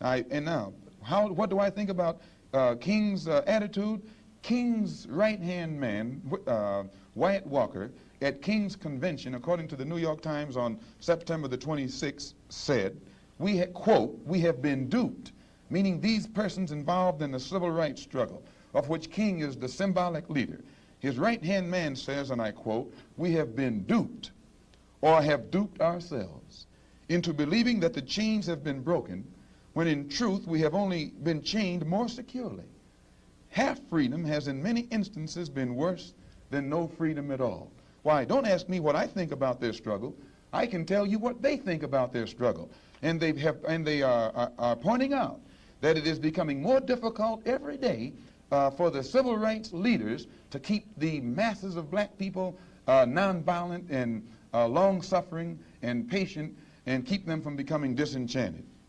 I, and now, how, what do I think about uh, King's uh, attitude? King's right-hand man, uh, Wyatt Walker, at King's convention, according to the New York Times on September the 26th, said, we quote, we have been duped, meaning these persons involved in the civil rights struggle, of which King is the symbolic leader. His right-hand man says, and I quote, we have been duped or have duped ourselves into believing that the chains have been broken when in truth we have only been chained more securely. Half freedom has in many instances been worse than no freedom at all. Why, don't ask me what I think about their struggle. I can tell you what they think about their struggle. And they, have, and they are, are, are pointing out that it is becoming more difficult every day uh, for the civil rights leaders to keep the masses of black people uh, nonviolent and uh, long-suffering and patient and keep them from becoming disenchanted.